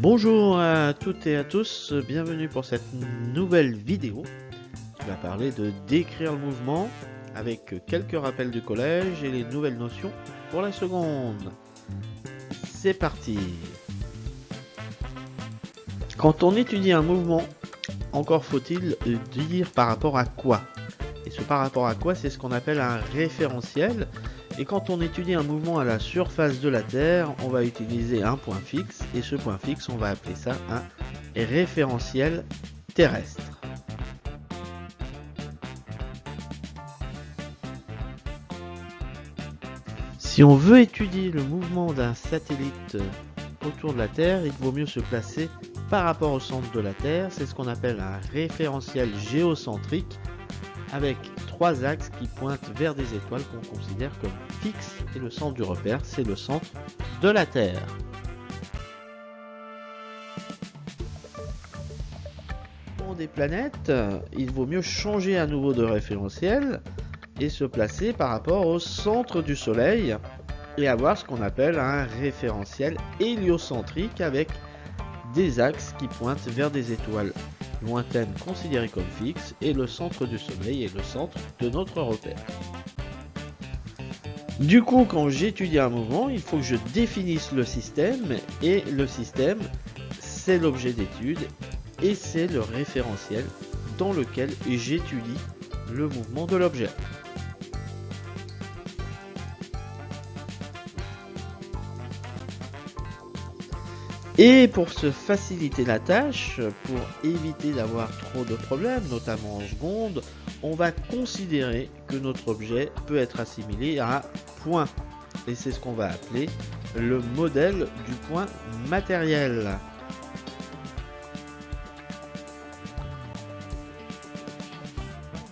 Bonjour à toutes et à tous, bienvenue pour cette nouvelle vidéo qui va parler de décrire le mouvement avec quelques rappels du collège et les nouvelles notions pour la seconde. C'est parti Quand on étudie un mouvement, encore faut-il dire par rapport à quoi? Par rapport à quoi, c'est ce qu'on appelle un référentiel et quand on étudie un mouvement à la surface de la Terre, on va utiliser un point fixe, et ce point fixe, on va appeler ça un référentiel terrestre. Si on veut étudier le mouvement d'un satellite autour de la Terre, il vaut mieux se placer par rapport au centre de la Terre. C'est ce qu'on appelle un référentiel géocentrique avec trois axes qui pointent vers des étoiles qu'on considère comme fixes et le centre du repère, c'est le centre de la Terre. Pour des planètes, il vaut mieux changer à nouveau de référentiel et se placer par rapport au centre du Soleil et avoir ce qu'on appelle un référentiel héliocentrique avec des axes qui pointent vers des étoiles lointaine considérée comme fixe, et le centre du Soleil est le centre de notre repère. Du coup, quand j'étudie un mouvement, il faut que je définisse le système, et le système, c'est l'objet d'étude, et c'est le référentiel dans lequel j'étudie le mouvement de l'objet. Et pour se faciliter la tâche, pour éviter d'avoir trop de problèmes, notamment en seconde, on va considérer que notre objet peut être assimilé à point. Et c'est ce qu'on va appeler le modèle du point matériel.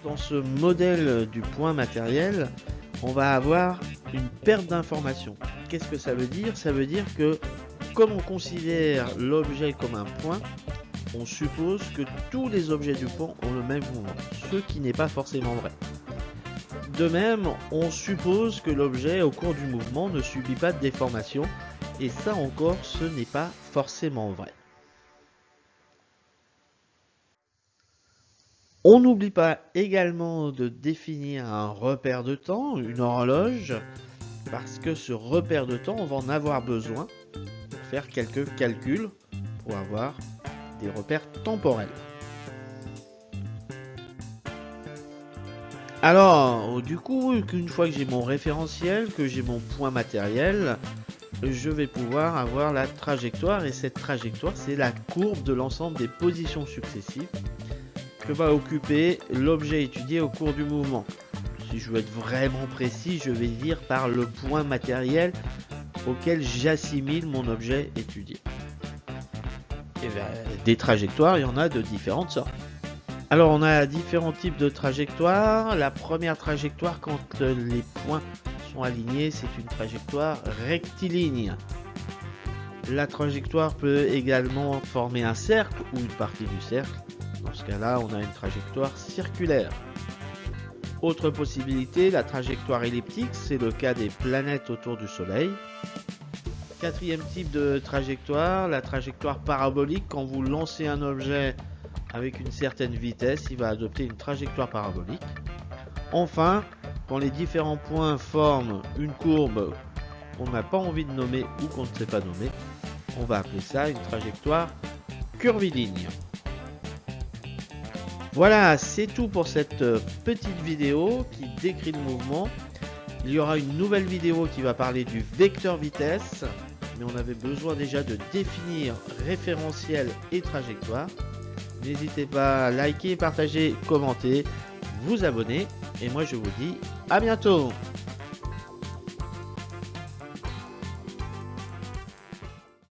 Dans ce modèle du point matériel, on va avoir une perte d'informations. Qu'est-ce que ça veut dire? Ça veut dire que comme on considère l'objet comme un point, on suppose que tous les objets du point ont le même mouvement, ce qui n'est pas forcément vrai. De même, on suppose que l'objet au cours du mouvement ne subit pas de déformation, et ça encore, ce n'est pas forcément vrai. On n'oublie pas également de définir un repère de temps, une horloge, parce que ce repère de temps, on va en avoir besoin faire quelques calculs pour avoir des repères temporels. Alors, du coup, une fois que j'ai mon référentiel, que j'ai mon point matériel, je vais pouvoir avoir la trajectoire et cette trajectoire c'est la courbe de l'ensemble des positions successives que va occuper l'objet étudié au cours du mouvement. Si je veux être vraiment précis, je vais dire par le point matériel auquel j'assimile mon objet étudié. Et ben, des trajectoires, il y en a de différentes sortes. Alors on a différents types de trajectoires. La première trajectoire, quand les points sont alignés, c'est une trajectoire rectiligne. La trajectoire peut également former un cercle ou une partie du cercle. Dans ce cas-là, on a une trajectoire circulaire. Autre possibilité, la trajectoire elliptique, c'est le cas des planètes autour du Soleil. Quatrième type de trajectoire, la trajectoire parabolique. Quand vous lancez un objet avec une certaine vitesse, il va adopter une trajectoire parabolique. Enfin, quand les différents points forment une courbe qu'on n'a pas envie de nommer ou qu'on ne sait pas nommer, on va appeler ça une trajectoire curviligne. Voilà, c'est tout pour cette euh, petite vidéo qui décrit le mouvement. Il y aura une nouvelle vidéo qui va parler du vecteur vitesse, mais on avait besoin déjà de définir référentiel et trajectoire. N'hésitez pas à liker, partager, commenter, vous abonner, et moi je vous dis à bientôt